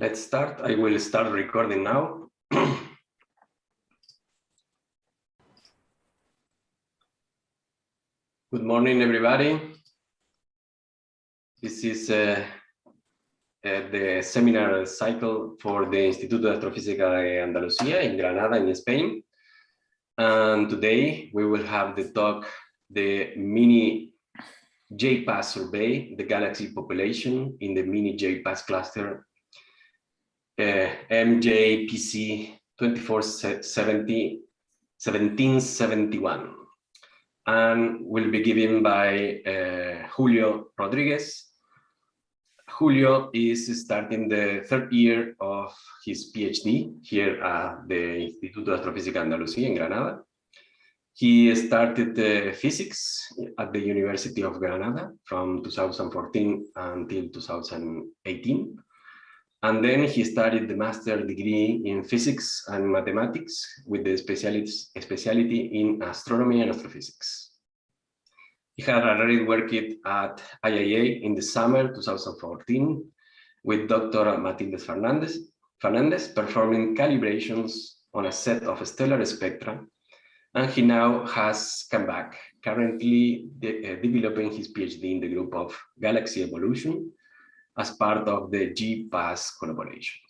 Let's start. I will start recording now. Good morning, everybody. This is uh, uh, the seminar cycle for the Instituto de Astrofísica de Andalucía in Granada, in Spain. And today we will have the talk, the mini JPAS survey, the galaxy population in the mini JPAS cluster, MJPC 2470, 1771 and will be given by uh, Julio Rodriguez. Julio is starting the third year of his PhD here at the Instituto de Astrofísica Andalucía in Granada. He started uh, physics at the University of Granada from 2014 until 2018. And then he studied the master degree in physics and mathematics with the speciality in astronomy and astrophysics. He had already worked at IAA in the summer 2014 with Dr. Matilde Fernandez, Fernandez performing calibrations on a set of stellar spectra. And he now has come back, currently de uh, developing his PhD in the group of galaxy evolution as part of the JPAS collaboration,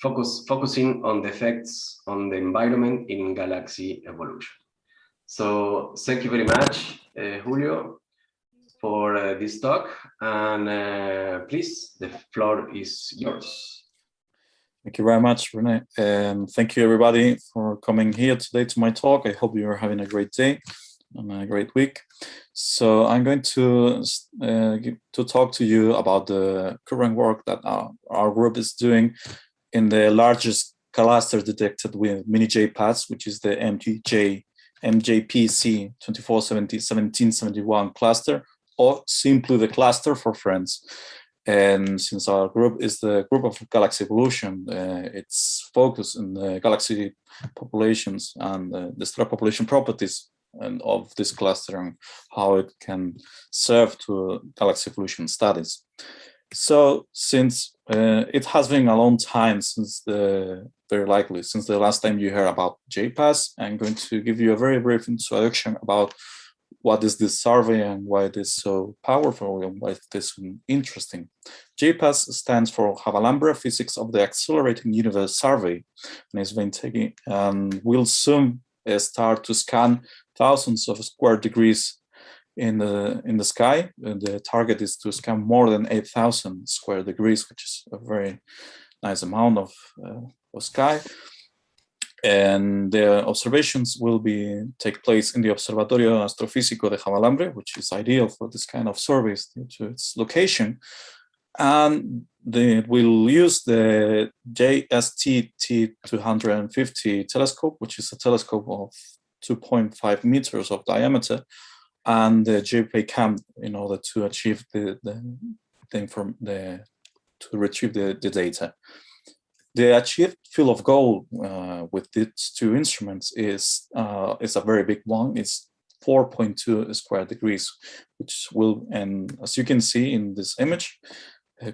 focus, focusing on the effects on the environment in galaxy evolution. So thank you very much, uh, Julio, for uh, this talk. And uh, please, the floor is yours. Thank you very much, Rene. And thank you, everybody, for coming here today to my talk. I hope you're having a great day and a great week. So I'm going to uh, to talk to you about the current work that our, our group is doing in the largest cluster detected with mini JPAS, which is the MJ, MJPC 2470-1771 cluster, or simply the cluster for friends. And since our group is the group of galaxy evolution, uh, it's focused in the galaxy populations and uh, the star population properties and of this cluster and how it can serve to galaxy evolution studies. So since uh, it has been a long time since the, very likely, since the last time you heard about JPAS, I'm going to give you a very brief introduction about what is this survey and why it is so powerful and why it is interesting. JPAS stands for Javalambre Physics of the Accelerating Universe Survey and it's been taking and will soon start to scan thousands of square degrees in the in the sky. The target is to scan more than 8,000 square degrees, which is a very nice amount of, uh, of sky. And the observations will be take place in the Observatorio Astrofísico de Javalambre, which is ideal for this kind of surveys due to its location. And will use the JST T250 telescope, which is a telescope of 2.5 meters of diameter, and the JPCam in order to achieve the the, the the to retrieve the, the data. The achieved field of goal uh, with these two instruments is uh, is a very big one. It's 4.2 square degrees, which will, and as you can see in this image,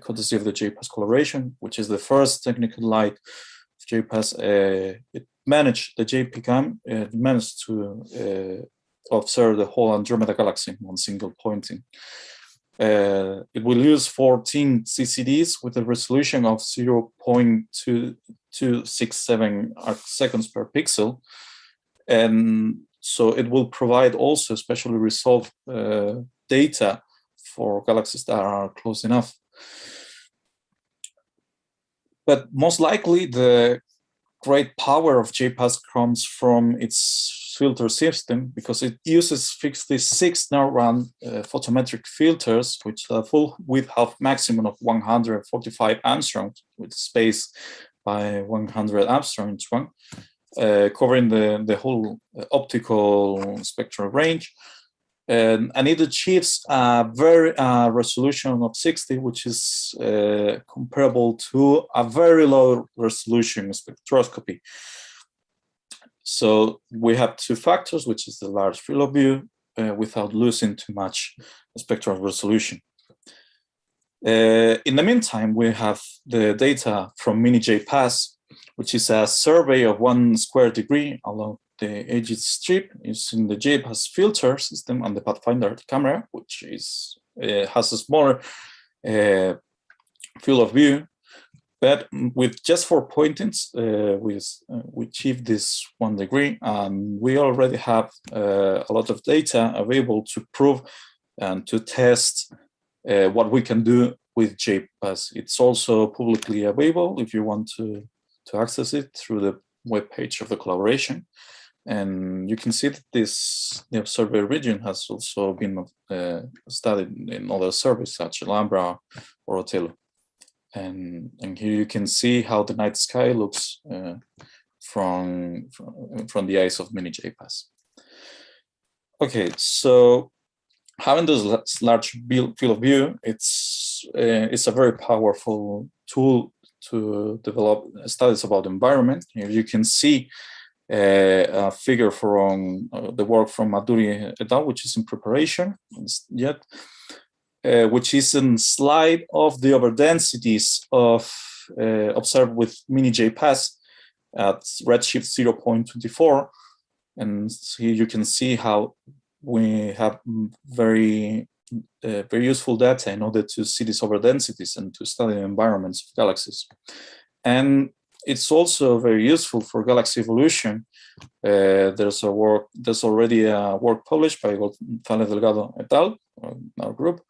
courtesy of the JPAS collaboration, which is the first technical light of JPAS, uh, it managed, the JPCAM uh, managed to uh, observe the whole Andromeda galaxy in one single pointing. Uh, it will use 14 CCDs with a resolution of 0.2267 seconds per pixel. And so it will provide also specially resolved uh, data for galaxies that are close enough. But most likely the great power of JPAS comes from its filter system because it uses 56 neuron uh, photometric filters, which have full width of maximum of 145 angstroms with space by 100 angstroms one, uh, covering the, the whole uh, optical spectral range and, and it achieves a very uh, resolution of 60, which is uh, comparable to a very low resolution spectroscopy. So we have two factors, which is the large field of view uh, without losing too much spectral resolution. Uh, in the meantime, we have the data from MiniJPAS, which is a survey of one square degree along the edge strip is in the JPAS filter system and the Pathfinder camera, which is uh, has a smaller uh, field of view. But with just four pointings, uh, we, uh, we achieved this one degree, and we already have uh, a lot of data available to prove and to test uh, what we can do with JPAS. It's also publicly available if you want to, to access it through the web page of the collaboration. And you can see that this the survey region has also been uh, studied in other surveys such as Alhambra or Othello. And, and here you can see how the night sky looks uh, from, from, from the eyes of MiniJPAS. Okay, so having this large field of view, it's uh, it's a very powerful tool to develop studies about the environment. Here you can see a figure from uh, the work from Maturi et al., which is in preparation yet, uh, which is a slide of the overdensities of uh, observed with MiniJPAS at redshift 0.24. And here you can see how we have very uh, very useful data in order to see these overdensities and to study the environments of galaxies. And it's also very useful for galaxy evolution. Uh, there's a work, there's already a work published by González Delgado et al., our group,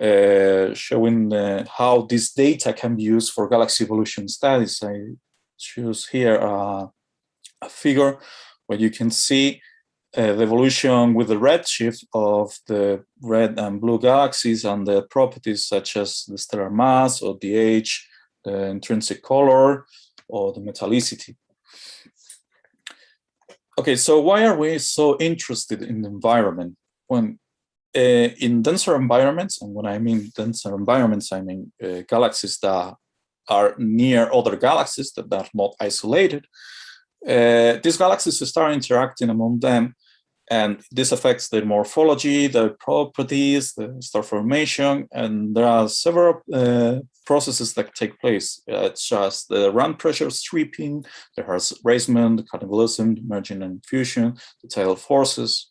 uh, showing uh, how this data can be used for galaxy evolution studies. I choose here a figure where you can see uh, the evolution with the redshift of the red and blue galaxies and the properties such as the stellar mass or the age, the intrinsic color, or the metallicity. Okay, so why are we so interested in the environment? When uh, in denser environments, and when I mean denser environments, I mean uh, galaxies that are near other galaxies that are not isolated, uh, these galaxies start interacting among them and this affects the morphology, the properties, the star formation, and there are several uh, processes that take place, uh, as the ram pressure sweeping, the raisement, cannibalism, merging and fusion, the tidal forces.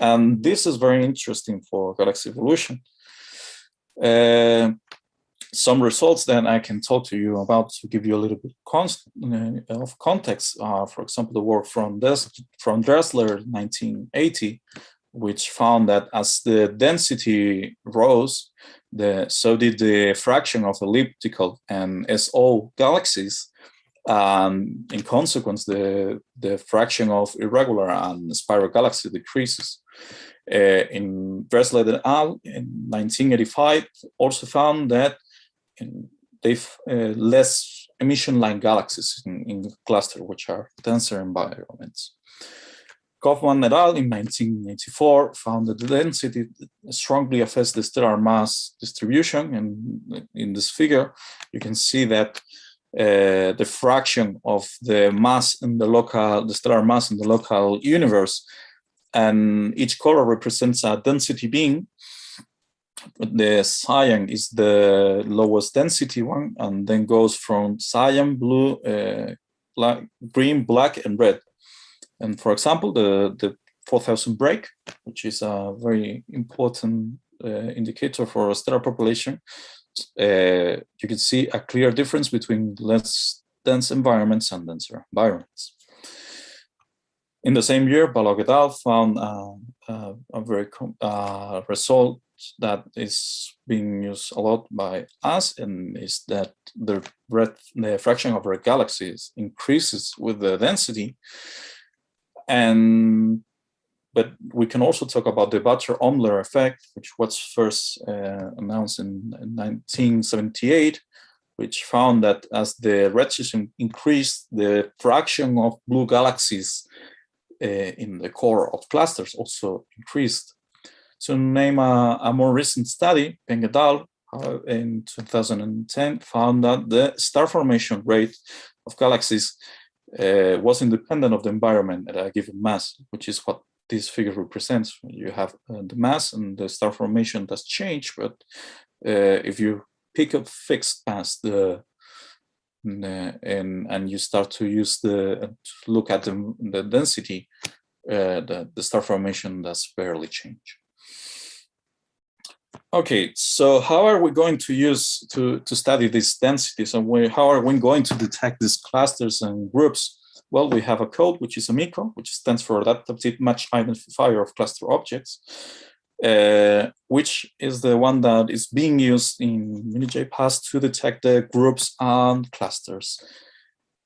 And this is very interesting for galaxy evolution. Uh, some results that I can talk to you about to give you a little bit uh, of context. Uh, for example, the work from, Des from Dressler 1980, which found that as the density rose, the, so did the fraction of elliptical and SO galaxies. And in consequence, the, the fraction of irregular and spiral galaxy decreases. Uh, in Dressler et al. in 1985 also found that they've uh, less emission-line galaxies in, in which are denser environments. Kauffmann et al. in 1984 found that the density strongly affects the stellar mass distribution. And in this figure, you can see that uh, the fraction of the mass in the local, the stellar mass in the local universe, and each color represents a density being the cyan is the lowest density one and then goes from cyan blue uh, black green black and red and for example the the 4000 break which is a very important uh, indicator for a stellar population uh, you can see a clear difference between less dense environments and denser environments in the same year, Balogh et al. found uh, a very result that is being used a lot by us and is that the breadth, the fraction of our galaxies increases with the density. And but we can also talk about the Butcher-Oemler effect, which was first uh, announced in, in 1978, which found that as the redshift increased, the fraction of blue galaxies uh, in the core of clusters also increased. To name a, a more recent study, Peng et al. Uh, in 2010 found that the star formation rate of galaxies uh, was independent of the environment at a given mass, which is what this figure represents. You have uh, the mass and the star formation does change, but uh, if you pick a fixed mass, the, the and and you start to use the look at the, the density, uh, the, the star formation does barely change. Okay, so how are we going to use to, to study these densities and we, how are we going to detect these clusters and groups? Well, we have a code, which is AMICO, which stands for Adaptive Match Identifier of Cluster Objects, uh, which is the one that is being used in MiniJPAS to detect the groups and clusters.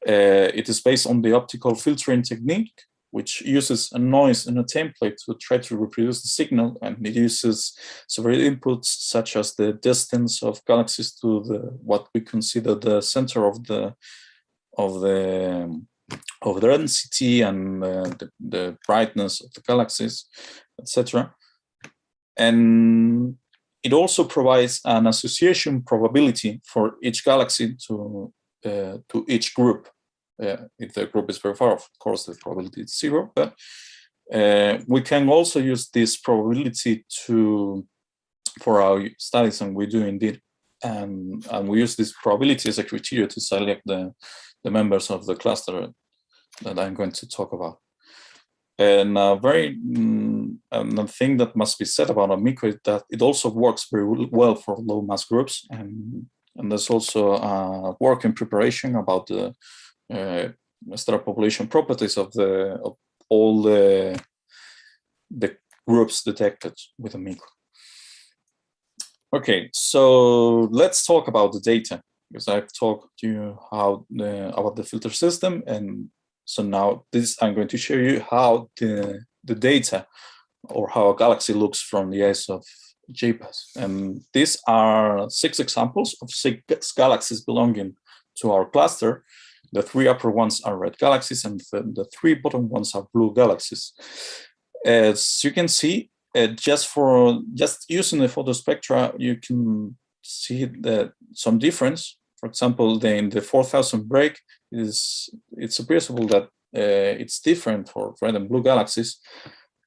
Uh, it is based on the optimal filtering technique, which uses a noise in a template to try to reproduce the signal, and it uses several inputs such as the distance of galaxies to the what we consider the center of the of the of the density and uh, the, the brightness of the galaxies, etc. And it also provides an association probability for each galaxy to uh, to each group if the group is very far off, of course, the probability is zero. But uh, we can also use this probability to for our studies, and we do indeed. And, and we use this probability as a criteria to select the, the members of the cluster that I'm going to talk about. And a very mm, and thing that must be said about Amico is that it also works very well for low mass groups. And, and there's also uh, work in preparation about the Uh, star population properties of the of all the the groups detected with Amico. Okay, so let's talk about the data because I've talked to you how the, about the filter system, and so now this I'm going to show you how the the data or how a galaxy looks from the eyes of JPAS. And these are six examples of six galaxies belonging to our cluster the three upper ones are red galaxies and the, the three bottom ones are blue galaxies. As you can see, uh, just for just using the photospectra, you can see that some difference. For example, the, in the 4000 break, is it's appreciable that uh, it's different for red and blue galaxies.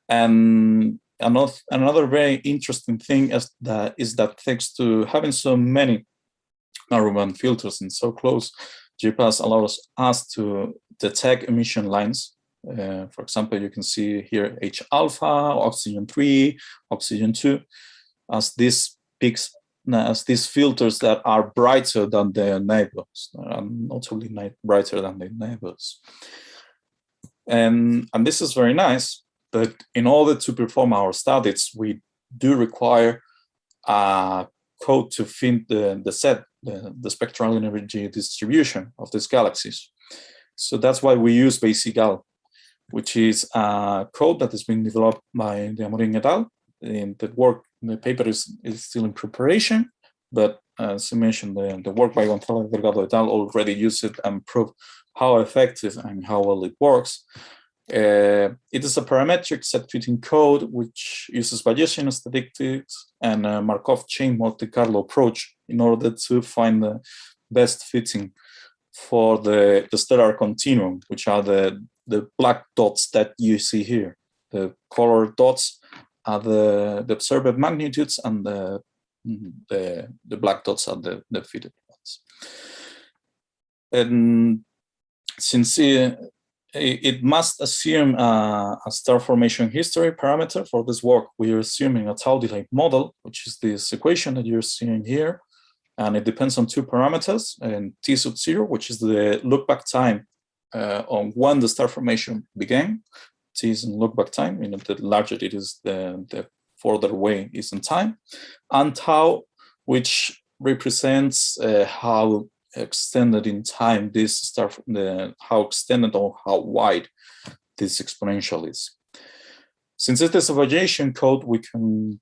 And another another very interesting thing is that is that thanks to having so many narrowband filters and so close, JPAS allows us to detect emission lines. Uh, for example, you can see here H alpha, oxygen 3, oxygen 2, as these peaks, as these filters that are brighter than their neighbors, and notably brighter than their neighbors. And, and this is very nice, but in order to perform our studies, we do require a code to fit the, the set the, the spectral energy distribution of these galaxies. So that's why we use BaySeAGal, which is a code that has been developed by the Amorim et al. And the work, the paper is, is still in preparation, but as I mentioned, the, the work by González Delgado et al. already used it and proved how effective and how well it works. Uh, it is a parametric SED fitting code which uses Bayesian statistics and a Markov chain Monte Carlo approach in order to find the best fitting for the, the stellar continuum, which are the, the black dots that you see here. The colored dots are the, the observed magnitudes and the, the, the black dots are the, the fitted ones. And since uh, it must assume a, a, star formation history parameter for this work. We are assuming a tau delay model, which is this equation that you're seeing here. And it depends on two parameters and t sub zero, which is the look back time uh, on when the star formation began. T is in look back time, you know, the larger it is, the, the further away is in time. And tau, which represents uh, how extended in time this star, the, how extended or how wide this exponential is. Since it is a variation code, we can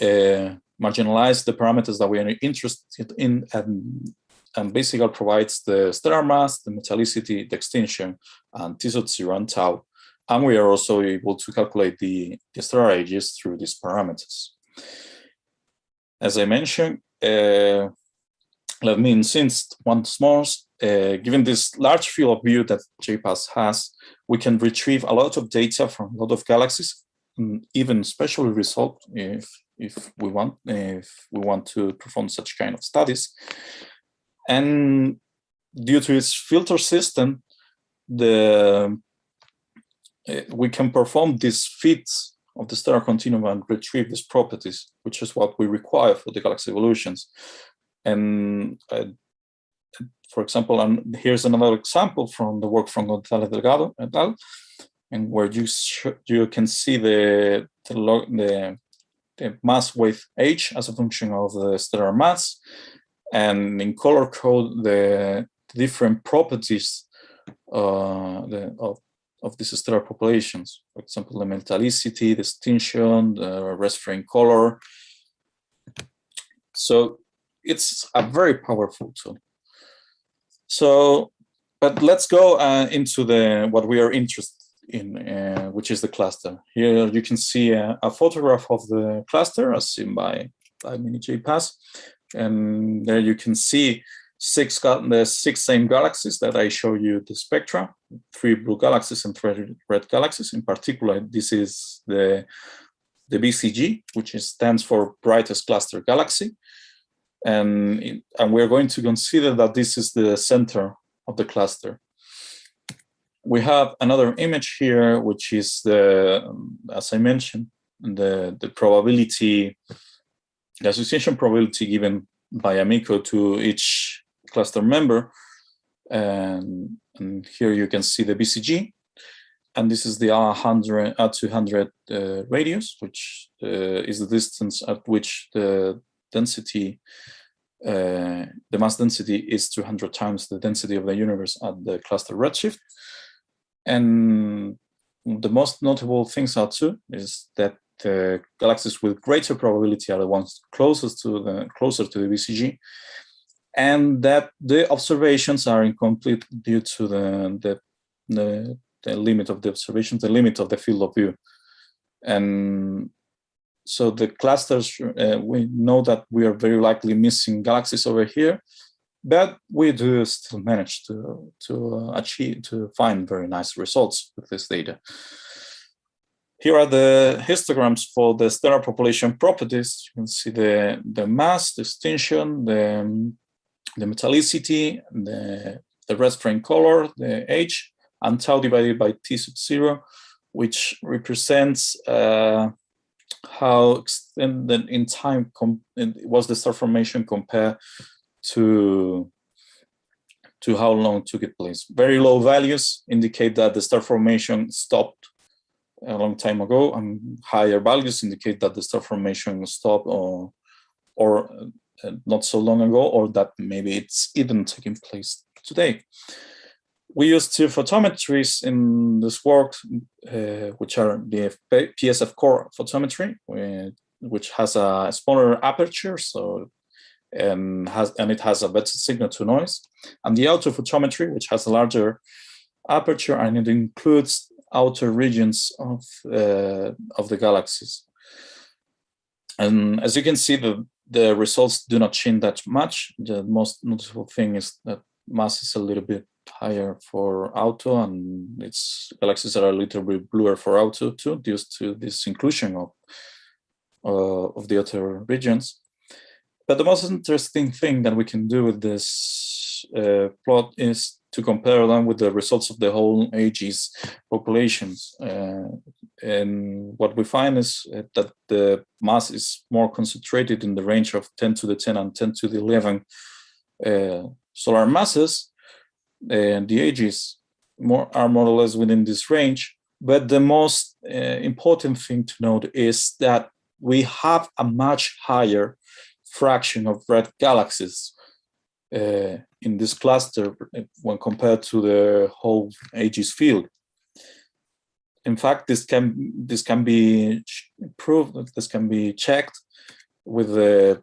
uh, marginalize the parameters that we are interested in and, and basically provides the stellar mass, the metallicity, the extinction, and T sub zero and tau. And we are also able to calculate the, the stellar ages through these parameters. As I mentioned, uh, let me insist once more, uh, given this large field of view that JPAS has, we can retrieve a lot of data from a lot of galaxies. even special result if if we want if we want to perform such kind of studies. And due to its filter system, the uh, we can perform these fits of the stellar continuum and retrieve these properties, which is what we require for the galaxy evolutions. And uh, for example, and here's another example from the work from González Delgado et al., and where you you can see the the, the mass with h as a function of the stellar mass, and in color code the different properties uh, the, of of these stellar populations. For example, the metallicity, the extinction, the rest frame color. So it's a very powerful tool. So, but let's go uh, into the what we are interested in, uh, which is the cluster. Here you can see a, a photograph of the cluster as seen by, by MiniJPAS. And there you can see six the six same galaxies that I show you the spectra, three blue galaxies and three red galaxies. In particular, this is the the BCG, which is, stands for brightest cluster galaxy. And, and we're going to consider that this is the center of the cluster. We have another image here, which is the, as I mentioned, the, the probability, the association probability given by Amico to each cluster member. And, and here you can see the BCG. And this is the R100, R200 uh, radius, which uh, is the distance at which the density, uh, the mass density is 200 times the density of the universe at the cluster redshift. And the most notable things are two, is that the galaxies with greater probability are the ones closest to the closer to the BCG, and that the observations are incomplete due to the, the, the, the limit of the observations, the limit of the field of view. And so the clusters, uh, we know that we are very likely missing galaxies over here, but we do still manage to, to achieve, to find very nice results with this data. Here are the histograms for the stellar population properties. You can see the, the mass, the extinction, the the metallicity, the, the frame color, the age, and tau divided by T sub zero, which represents uh, how extended in time was the star formation compared to to how long took it place. Very low values indicate that the star formation stopped a long time ago, and higher values indicate that the star formation stopped or or uh, not so long ago, or that maybe it's even taking place today. We use two photometries in this work, uh, which are the PSF core photometry, which has a smaller aperture, so and has and it has a better signal to noise, and the AUTO photometry, which has a larger aperture and it includes outer regions of uh, of the galaxies. And as you can see, the the results do not change that much. The most noticeable thing is that mass is a little bit higher for auto and its galaxies are a little bit bluer for auto too due to this inclusion of uh, of the other regions. But the most interesting thing that we can do with this uh, plot is to compare them with the results of the whole Aegis populations. Uh, and what we find is uh, that the mass is more concentrated in the range of 10 to the 10 and 10 to the 11 uh, solar masses. And the ages more, are more or less within this range. But the most uh, important thing to note is that we have a much higher fraction of red galaxies uh, in this cluster when compared to the whole Aegis field. In fact, this can this can be proved. This can be checked with the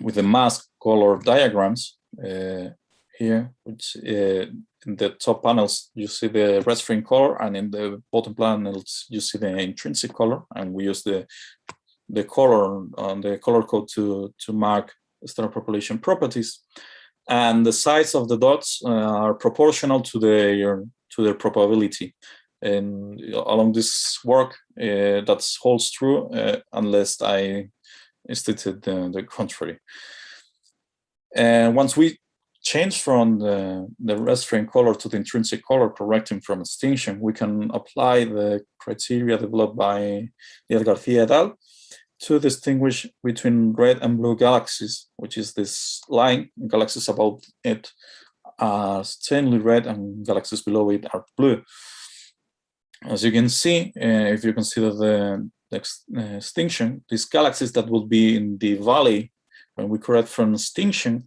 with the mass color diagrams uh, here, which uh, in the top panels you see the frame color, and in the bottom panels you see the intrinsic color, and we use the the color on the color code to to mark star population properties and the size of the dots uh, are proportional to their to their probability. and along this work uh, that holds true uh, unless I stated the, the contrary. And once we change from the, the frame color to the intrinsic color correcting from extinction, we can apply the criteria developed by Diaz Garcia et al. To distinguish between red and blue galaxies, which is this line, galaxies above it are stainly red and galaxies below it are blue. As you can see, uh, if you consider the, uh, extinction, these galaxies that will be in the valley when we correct from extinction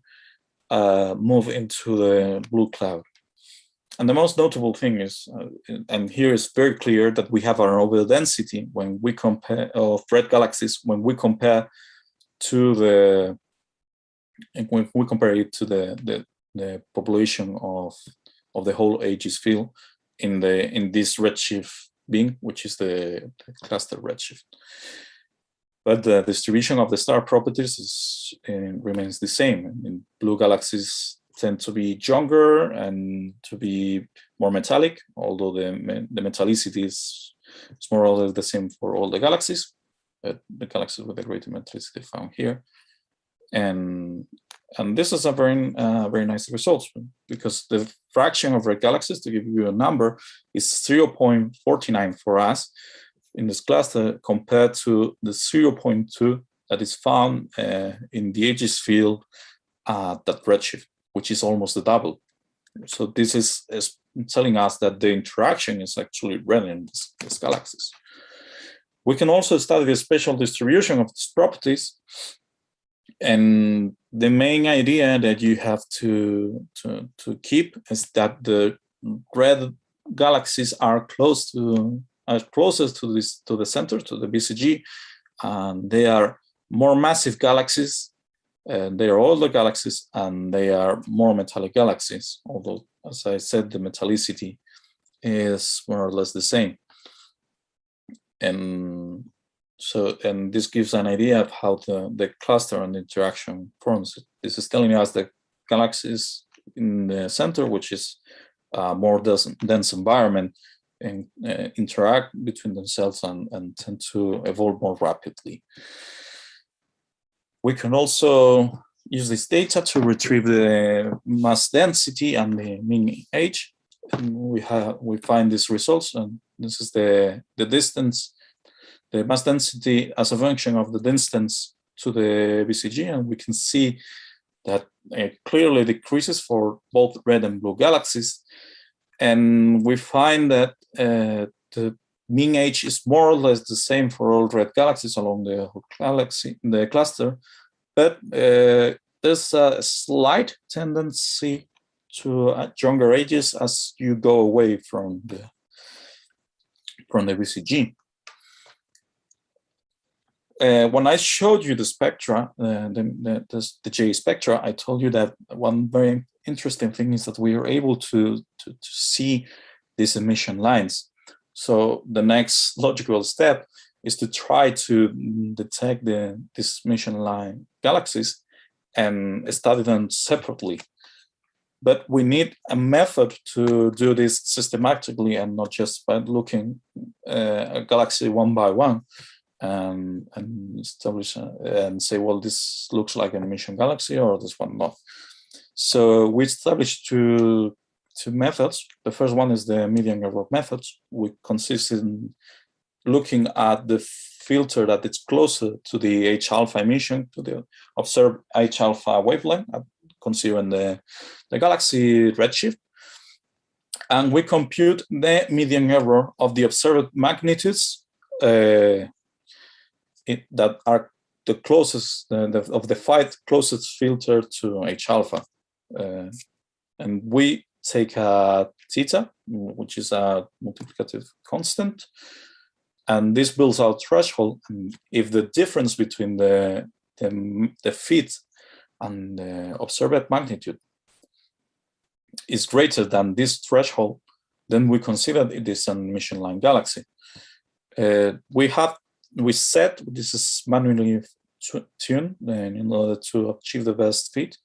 uh, move into the blue cloud. And the most notable thing is, uh, and here is very clear that we have our overall density when we compare of red galaxies when we compare to the when we compare it to the the, the population of of the whole Aegis field in the in this redshift being, which is the, the cluster redshift. But the distribution of the star properties is, uh, remains the same. In blue galaxies tend to be younger and to be more metallic, although the, the metallicity is, is more or less the same for all the galaxies, but the galaxies with the greater metallicity found here. And and this is a very uh, very nice result because the fraction of red galaxies, to give you a number, is 0.49 for us in this cluster compared to the 0.2 that is found uh, in the Aegis field at that redshift, which is almost the double. So this is, is telling us that the interaction is actually red in these, these galaxies. We can also study the spatial distribution of these properties and the main idea that you have to, to, to keep is that the red galaxies are close to are closest to this to the center to the BCG and they are more massive galaxies and they are older galaxies and they are more metallic galaxies although as I said the metallicity is more or less the same and so, and this gives an idea of how the, the cluster and the interaction forms. This is telling us that galaxies in the center, which is a more dense, dense environment, and uh, interact between themselves and, and tend to evolve more rapidly. We can also use this data to retrieve the mass density and the mean age. And we have we find these results, and this is the the distance the mass density as a function of the distance to the BCG, and we can see that it clearly decreases for both red and blue galaxies. And we find that uh, the mean age is more or less the same for all red galaxies along the galaxy, the cluster, but uh, there's a slight tendency to uh, younger ages as you go away from the from the BCG uh, when I showed you the spectra, uh, the, the, the, J spectra, I told you that one very interesting thing is that we are able to, to, to see these emission lines. So the next logical step is to try to detect the this emission line galaxies and study them separately. But we need a method to do this systematically and not just by looking uh, a galaxy one by one um, and establish uh, and say, well, this looks like an emission galaxy or this one not. So we established two, two methods. The first one is the median error method, which consists in looking at the filter that is closer to the H alpha emission, to the observed H alpha wavelength, uh, considering the, the galaxy redshift. And we compute the median error of the observed magnitudes uh, it, that are the closest uh, the, of the five closest filter to H alpha. Uh, and we take a theta, which is a multiplicative constant, and this builds our threshold. And if the difference between the, the, the fit and the observed magnitude is greater than this threshold, then we consider it is an emission line galaxy. Uh, we have we set this is manually tuned in order to achieve the best fit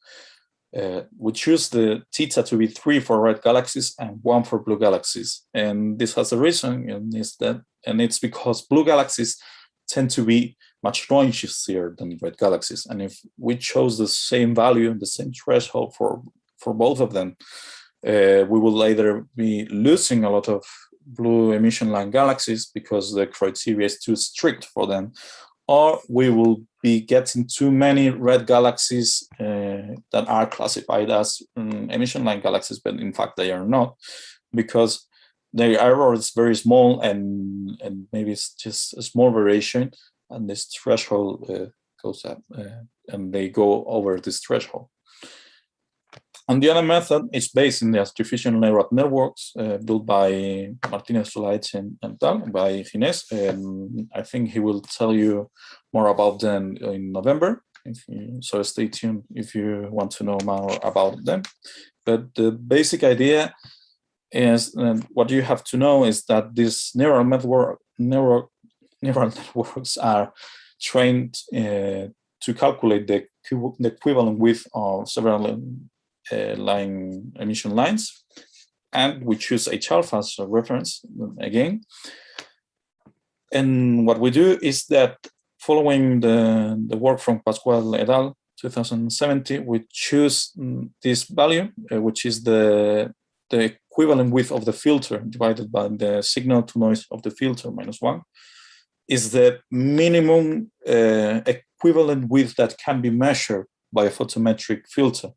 uh, we choose the theta to be three for red galaxies and one for blue galaxies. And this has a reason, and is that, and it's because blue galaxies tend to be much noisier than red galaxies. And if we chose the same value, and the same threshold for for both of them, uh, we will either be losing a lot of blue emission line galaxies because the criteria is too strict for them, or we will be getting too many red galaxies uh, that are classified as um, emission line galaxies, but in fact they are not, because their error is very small and, and maybe it's just a small variation, and this threshold uh, goes up, uh, and they go over this threshold. And the other method is based in the artificial neural networks uh, built by Martinez Solaeche and, and tal, by Ginés. And I think he will tell you more about them in November. You, so stay tuned if you want to know more about them. But the basic idea is uh, what you have to know is that these neural network neural neural networks are trained uh, to calculate the, the equivalent width of several line emission lines. And we choose H alpha as a reference again. And what we do is that following the, the work from Pascual et al. 2070, we choose mm, this value, uh, which is the, the equivalent width of the filter divided by the signal to noise of the filter minus one, is the minimum uh, equivalent width that can be measured by a photometric filter.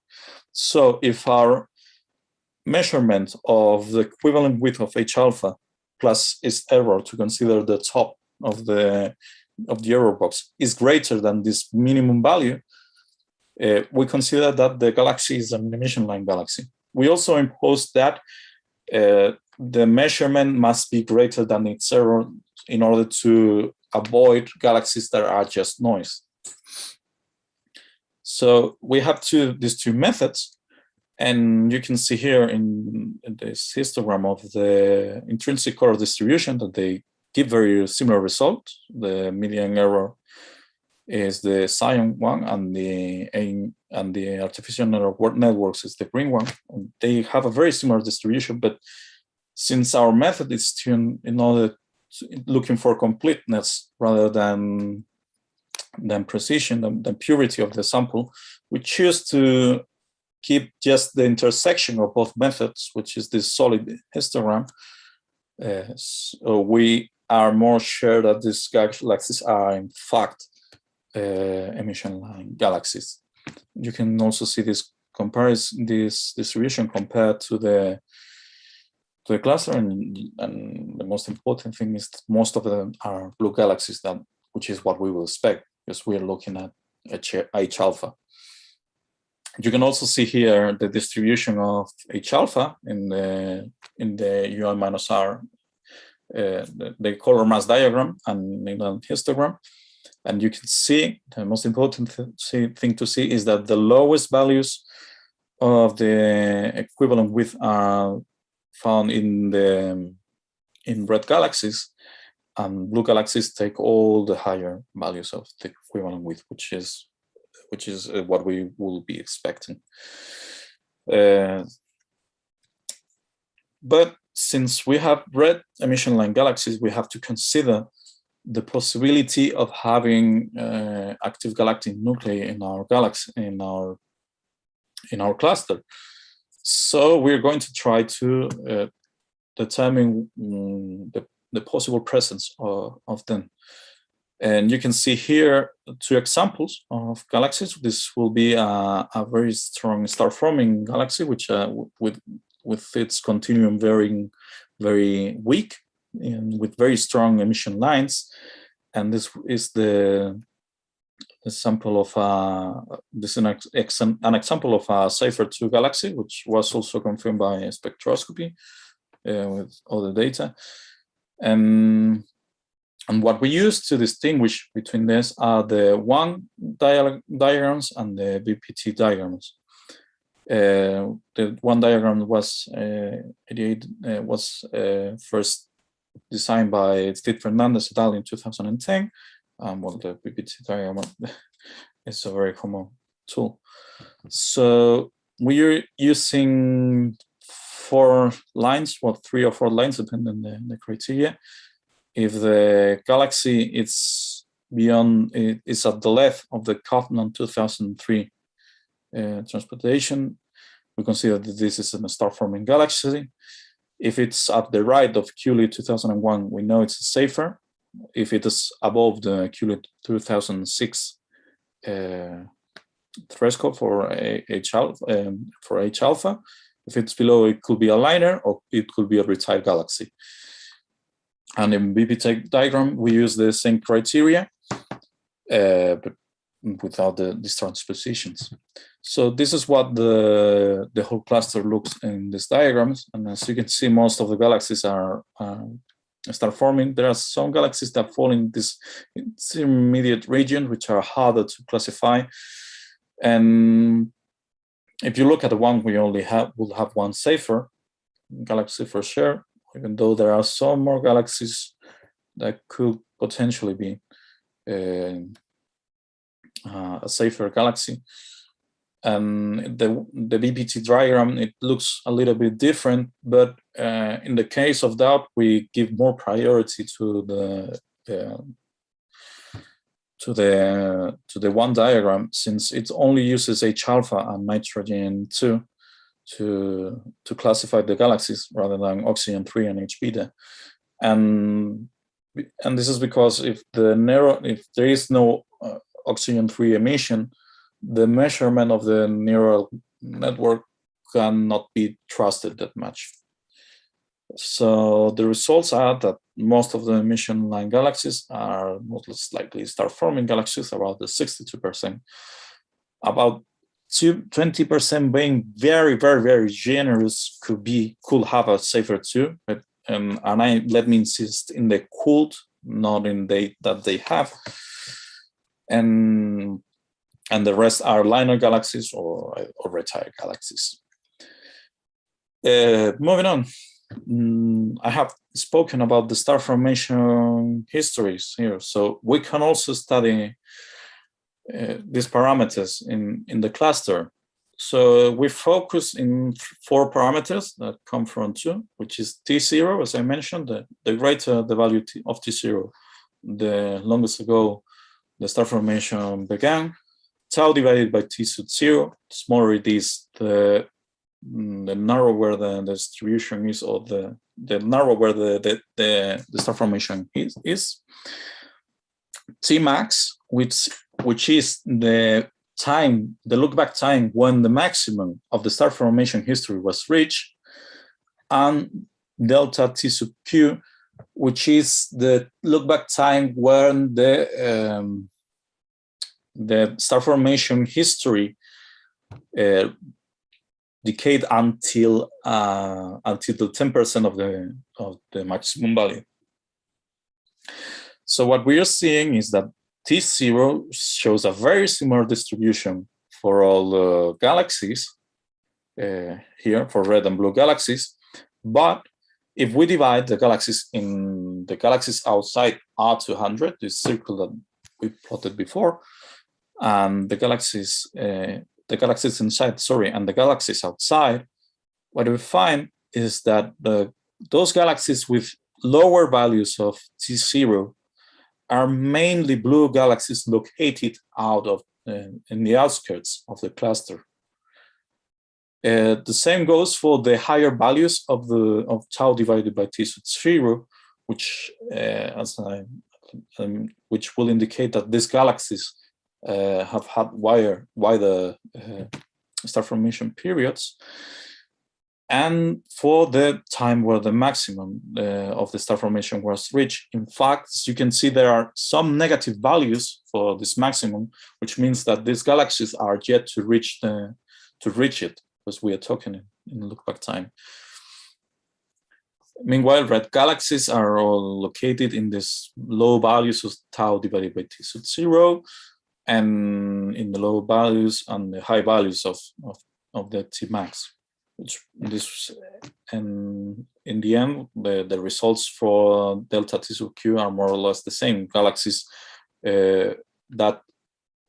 So if our measurement of the equivalent width of H alpha plus its error to consider the top of the of the error box is greater than this minimum value, uh, we consider that the galaxy is an emission line galaxy. We also impose that uh, the measurement must be greater than its error in order to avoid galaxies that are just noise. So we have two these two methods, and you can see here in, this histogram of the intrinsic color distribution that they give very similar result. The median error is the cyan one, and the and the artificial network networks is the green one. They have a very similar distribution, but since our method is tuned in order to, looking for completeness rather than than precision, than, than purity of the sample, we choose to keep just the intersection of both methods, which is this solid histogram. Uh, so we are more sure that these galaxies are in fact uh, emission line galaxies. You can also see this comparison, this distribution compared to the to the cluster, and, and the most important thing is most of them are blue galaxies, that which is what we will expect because we're looking at H alpha. You can also see here the distribution of H alpha in the in the UI minus R, uh, the, the, color mass diagram and the histogram. And you can see the most important th thing to see is that the lowest values of the equivalent width are found in the in red galaxies and blue galaxies take all the higher values of the equivalent width, which is which is uh, what we will be expecting. Uh, but since we have red emission line galaxies, we have to consider the possibility of having uh, active galactic nuclei in our galaxy in our in our cluster. So we're going to try to uh, determine um, the the possible presence of, them. And you can see here two examples of galaxies. This will be a, a very strong star-forming galaxy, which uh, with with its continuum very very weak and with very strong emission lines. And this is the example of a this is an, ex, an example of a Seyfert 2 galaxy, which was also confirmed by spectroscopy uh, with all the data. And, and what we use to distinguish between this are the WHAN diagrams and the BPT diagrams. Uh, the WHAN diagram was uh, 88 uh, was uh, first designed by Cid Fernandes et al. in 2010. Um, well, the BPT diagram is a very common tool. So we're using four lines, well, three or four lines, depending on the, the criteria. If the galaxy is beyond, it is at the left of the Kauffmann 2003 uh, transportation, we consider that this is a star-forming galaxy. If it's at the right of Kewley 2001, we know it's safer. If it is above the Kewley 2006 uh, threshold for H um, for H alpha, if it's below, it could be a liner or it could be a retired galaxy. And in BPT diagram, we use the same criteria, uh, but without the, these transpositions. So this is what the, the whole cluster looks in these diagrams. And as you can see, most of the galaxies are uh, start forming. There are some galaxies that fall in this intermediate region, which are harder to classify. And if you look at the WHAN we only have, will have one Seyfert galaxy for sure, even though there are some more galaxies that could potentially be uh, uh, a Seyfert galaxy. And the, the BPT diagram, it looks a little bit different, but uh, in the case of that, we give more priority to the to the to the WHAN diagram since it only uses H alpha and nitrogen 2 to to classify the galaxies rather than oxygen 3 and H beta. And and this is because if the narrow if there is no uh, oxygen 3 emission, the measurement of the neural network cannot be trusted that much. So the results are that most of the emission line galaxies are most likely star-forming galaxies, about the 62%. About 20% being very, very, very generous could be could have a Seyfert two, but um, and I let me insist in the cooled, not in the that they have, and and the rest are liner galaxies or or retired galaxies. Uh, moving on, mm, I have spoken about the star formation histories here, so we can also study uh, these parameters in, in the cluster. So we focus in four parameters that come from two, which is T0, as I mentioned, the, the greater the value of T0, the longest ago the star formation began, tau divided by T sub zero, smaller it is, the the narrower the, the distribution is or the the narrower the the, the, the star formation is, is T max which which is the time the look back time when the maximum of the star formation history was reached and delta T sub q which is the look back time when the um, the star formation history uh, decayed until uh, until the 10% of the of the maximum value. So what we are seeing is that T0 shows a very similar distribution for all the galaxies uh, here for red and blue galaxies. But if we divide the galaxies in the galaxies outside R200, this circle that we plotted before, and the galaxies uh, the galaxies inside, sorry, and the galaxies outside, what we find is that the, those galaxies with lower values of T0 are mainly blue galaxies located out of uh, in the outskirts of the cluster. Uh, the same goes for the higher values of the of tau divided by T zero, which uh, as I, um, which will indicate that these galaxies have had wider, wider uh, star formation periods. And for the time where the maximum uh, of the star formation was reached, in fact, you can see there are some negative values for this maximum, which means that these galaxies are yet to reach the to reach it, because we are talking in, in time. Meanwhile, red galaxies are all located in this low values of tau divided by t sub zero, and in the low values and the high values of, of, of the Tmax. Which this and in the end, the, the results for delta T sub Q are more or less the same. Galaxies uh, that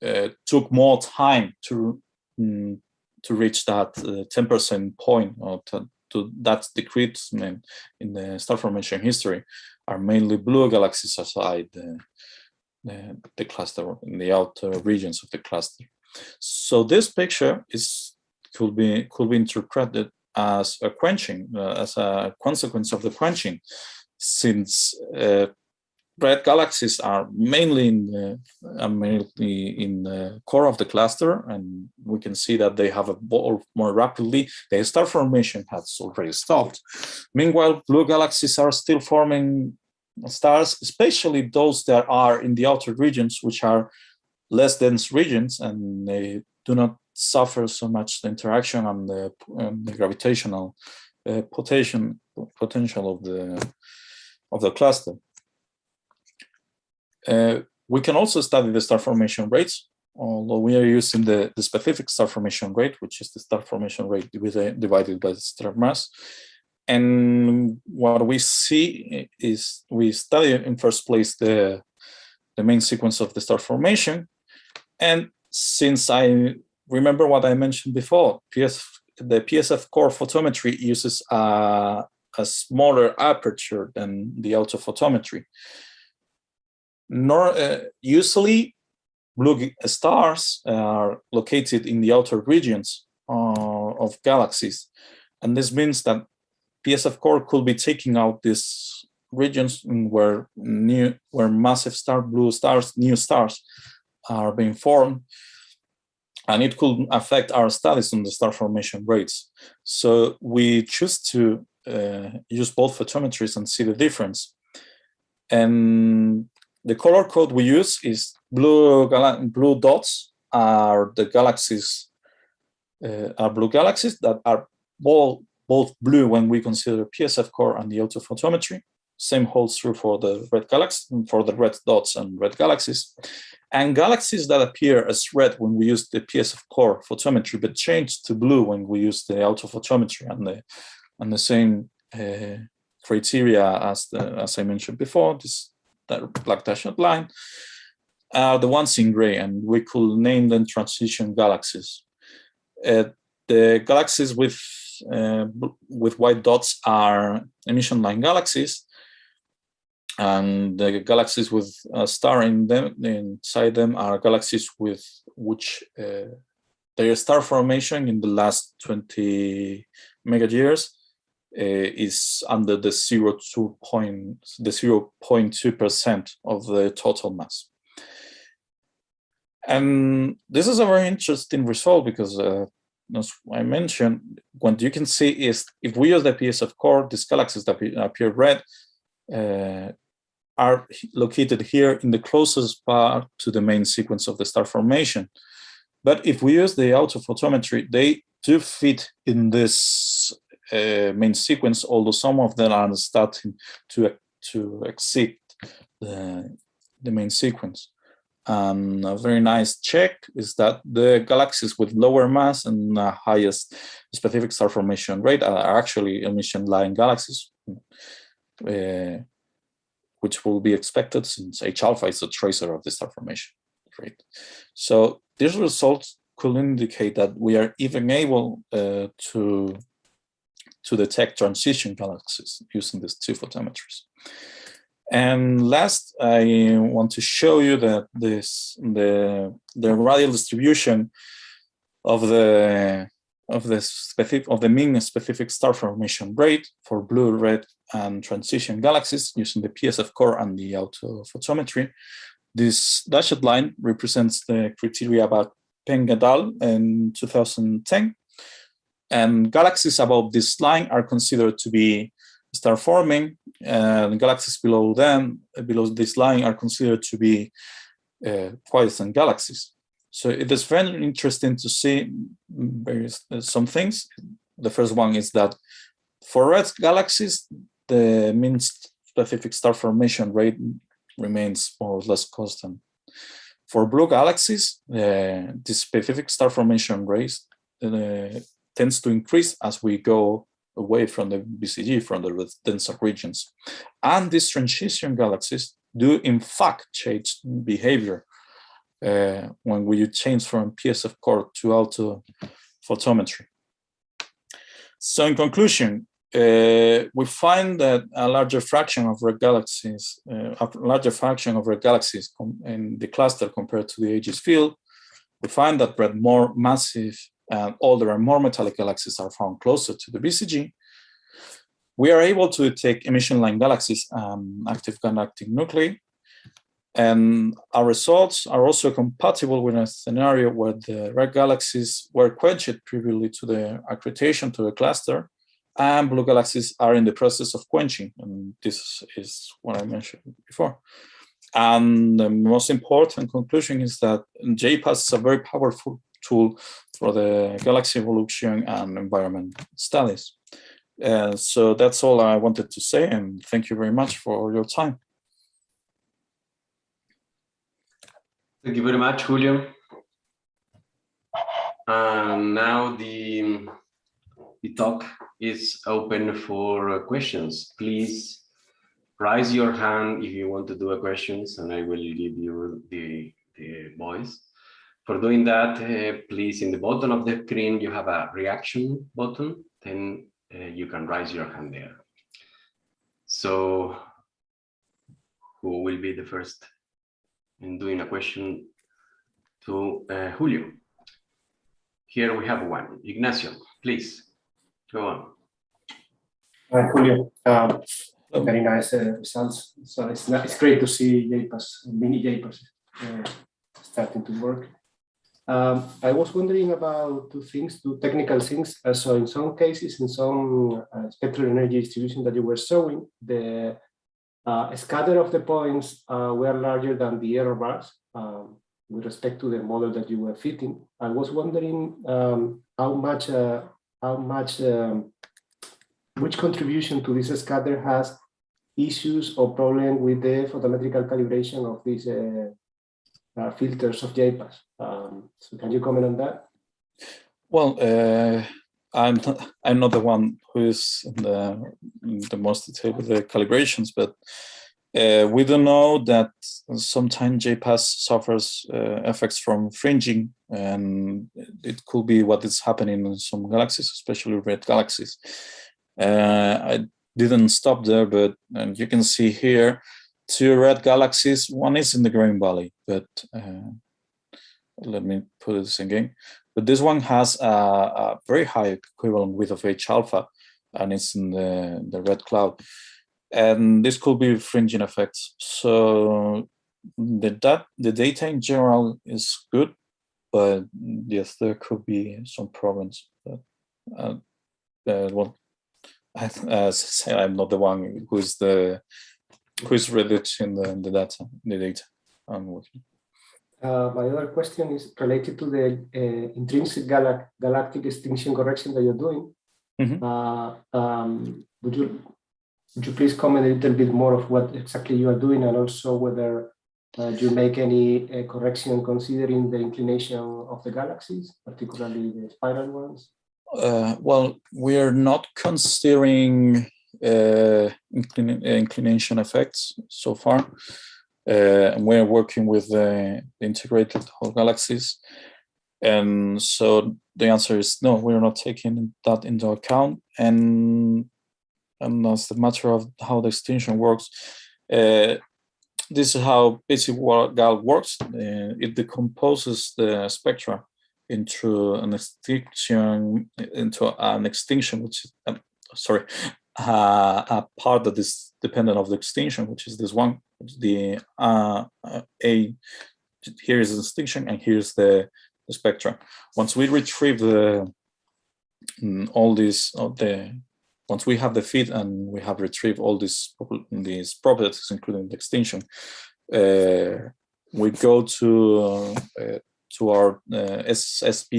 uh, took more time to um, to reach that 10% uh, point or to, to that decreasement in the star formation history are mainly blue galaxies outside the, the, the cluster in the outer regions of the cluster. So this picture is could be could be interpreted as a quenching, uh, as a consequence of the quenching, since uh, red galaxies are mainly in the uh, mainly in the core of the cluster, and we can see that they have evolved more rapidly. The star formation has already stopped. Meanwhile, blue galaxies are still forming stars, especially those that are in the outer regions, which are less dense regions, and they do not suffer so much the interaction and the, the gravitational uh, potential potential of the of the cluster. Uh, we can also study the star formation rates, although we are using the, the specific star formation rate, which is the star formation rate divided by the star mass. And what we see is we study in first place the, the main sequence of the star formation. And since I remember what I mentioned before, PS, the PSF core photometry uses a, a smaller aperture than the AUTO photometry. Nor, uh, usually, blue stars are located in the outer regions uh, of galaxies. And this means that PSF core could be taking out these regions where new, where massive star blue stars, new stars are being formed and it could affect our studies on the star formation rates. So we choose to uh, use both photometries and see the difference. And the color code we use is blue blue dots are the galaxies uh, are blue galaxies that are both both blue when we consider PSF core and the AUTO photometry. Same holds true for the red galaxy for the red dots and red galaxies. And galaxies that appear as red when we use the PSF core photometry, but change to blue when we use the AUTO photometry and the and the same uh, criteria as the as I mentioned before, this black dashed line, are the ones in gray, and we could name them transition galaxies. Uh, the galaxies with with white dots are emission line galaxies, and the galaxies with a star in them inside them are galaxies with which uh, their star formation in the last 20 mega years uh, is under the 0 2 point the 0.2 percent of the total mass. And this is a very interesting result because uh, as I mentioned, what you can see is if we use the PSF core, these galaxies that appear red uh, are located here in the closest part to the main sequence of the star formation. But if we use the AUTO photometry, they do fit in this uh, main sequence, although some of them are starting to, to exceed the, the main sequence. And a very nice check is that the galaxies with lower mass and uh, highest specific star formation rate are actually emission line galaxies. Uh, which will be expected since H alpha is a tracer of the star formation rate. So these results could indicate that we are even able uh, to to detect transition galaxies using these two photometers. And last, I want to show you that this the the radial distribution of the of the specific of the mean specific star formation rate for blue, red, and transition galaxies using the PSF core and the AUTO photometry. This dashed line represents the criteria about Peng et al. in 2010. And galaxies above this line are considered to be star forming, and galaxies below them, below this line, are considered to be uh, quiescent galaxies. So it is very interesting to see various, uh, some things. The first one is that for red galaxies, the mean specific star formation rate remains more or less constant. For blue galaxies, uh, the specific star formation rate uh, tends to increase as we go away from the BCG, from the denser regions. And these transition galaxies do in fact change behavior uh, when we change from PSF core to auto photometry. So in conclusion, uh, we find that a larger fraction of red galaxies, uh, a larger fraction of red galaxies in the cluster compared to the Aegis field, we find that red more massive and older and more metallic galaxies are found closer to the BCG, We are able to detect emission line galaxies and active galactic nuclei. And our results are also compatible with a scenario where the red galaxies were quenched previously to the accretion to the cluster and blue galaxies are in the process of quenching. And this is what I mentioned before. And the most important conclusion is that JPAS is a very powerful tool for the galaxy evolution and environment studies. Uh, so that's all I wanted to say, and thank you very much for your time. Thank you very much, Julio. And now the, the talk is open for questions. Please raise your hand if you want to do a questions, and I will give you the, the voice. For doing that, uh, please, in the bottom of the screen, you have a reaction button, then uh, you can raise your hand there. So who will be the first in doing a question to uh, Julio? Here we have one. Ignacio, please, go on. Hi, Julio. Um, very nice results. So it's, it's great to see JPAS, mini JPASS uh, starting to work. Um, I was wondering about two things, two technical things. Uh, so in some cases, in some uh, spectral energy distribution that you were showing, the uh, scatter of the points uh, were larger than the error bars um, with respect to the model that you were fitting. I was wondering um, how much, uh, how much, um, which contribution to this scatter has issues or problem with the photometrical calibration of these uh, filters of JPAS. Um, so can you comment on that? Well, uh, I'm not, I'm not the one who is the, the most detail with the calibrations, but uh, we do know that sometimes JPAS suffers uh, effects from fringing, and it could be what is happening in some galaxies, especially red galaxies. Uh, I didn't stop there, but you can see here two red galaxies. One is in the Green Valley, but uh, let me put this again. But this one has a, a, very high equivalent width of H alpha, and it's in the, the red cloud. And this could be fringing effects. So the, the data in general is good, but yes, there could be some problems. But, uh, uh, well, as I say, I'm not the one who is the who is reducing the, the data, the data I'm working. Uh, my other question is related to the uh, intrinsic galac galactic extinction correction that you're doing. Mm -hmm. uh, um, would you would you please comment a little bit more of what exactly you are doing and also whether uh, you make any uh, correction considering the inclination of the galaxies, particularly the spiral ones? Uh, well, we are not considering inclin inclination effects so far. Uh, and we're working with the integrated whole galaxies. And so the answer is no, we're not taking that into account. And, and as the matter of how the extinction works, uh, this is how BaySeAGal works. Uh, it decomposes the spectra into an extinction, into an extinction, which is, sorry, uh, a part that is dependent of the extinction, which is this one, the uh, uh, A, here is the extinction and here's the, the spectra. Once we retrieve the mm, all these, the once we have the feed and we have retrieved all these these properties, including the extinction, uh, we go to uh, to our uh, SSP,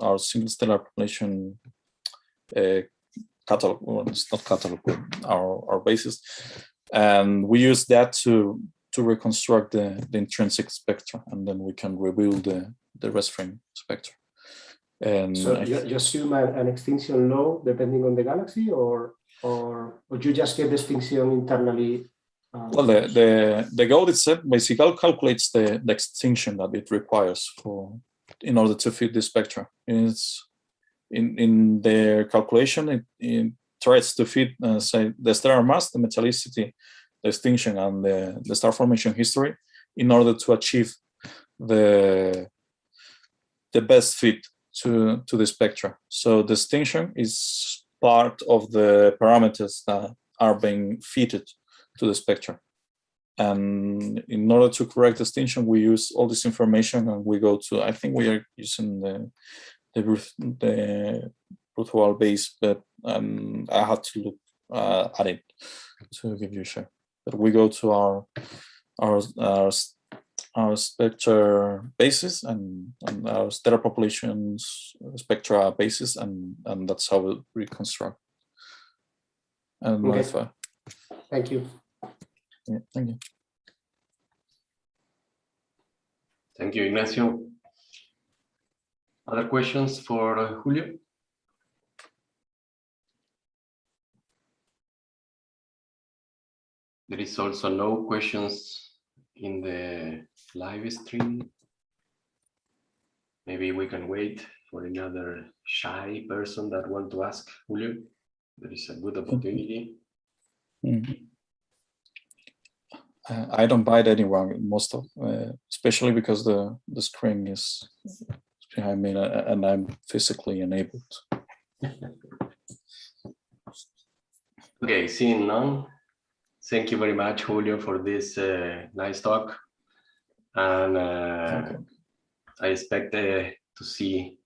our single stellar population uh, catalog, well, it's not catalog, our, our basis. And we use that to to reconstruct the, the intrinsic spectrum, and then we can rebuild the, the rest frame spectrum. And so you, you assume an extinction law depending on the galaxy, or or would you just get the extinction internally? Um, well, the the the GOAT itself basically calculates the, the extinction that it requires for in order to fit the spectrum. It's in in their calculation, it, it tries to fit uh, say the stellar mass, the metallicity, the extinction, and the, the star formation history in order to achieve the the best fit to to the spectra. So the extinction is part of the parameters that are being fitted to the spectra. And in order to correct extinction, we use all this information and we go to, I think we are using the the Ruth- the Ruthwell base, but um, I had to look uh, at it to give you a share. But we go to our our our, our spectra basis and, and our stellar populations spectra basis, and and that's how we reconstruct and Okay. modify. Thank you. Yeah, thank you. Thank you, Ignacio. Other questions for uh, Julio? There is also no questions in the live stream. Maybe we can wait for another shy person that want to ask Julio. There is a good opportunity. Mhm. Uh, I don't bite anyone most of, uh, especially because the the screen is behind me uh, and I'm physically enabled. Okay, seeing none, thank you very much, Julio, for this uh, nice talk. And uh, I expect uh, to see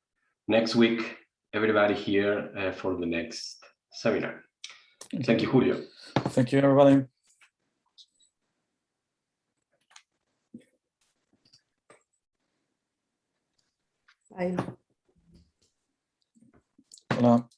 next week everybody here uh, for the next seminar. Thank you, Julio. Thank you, everybody. Olá.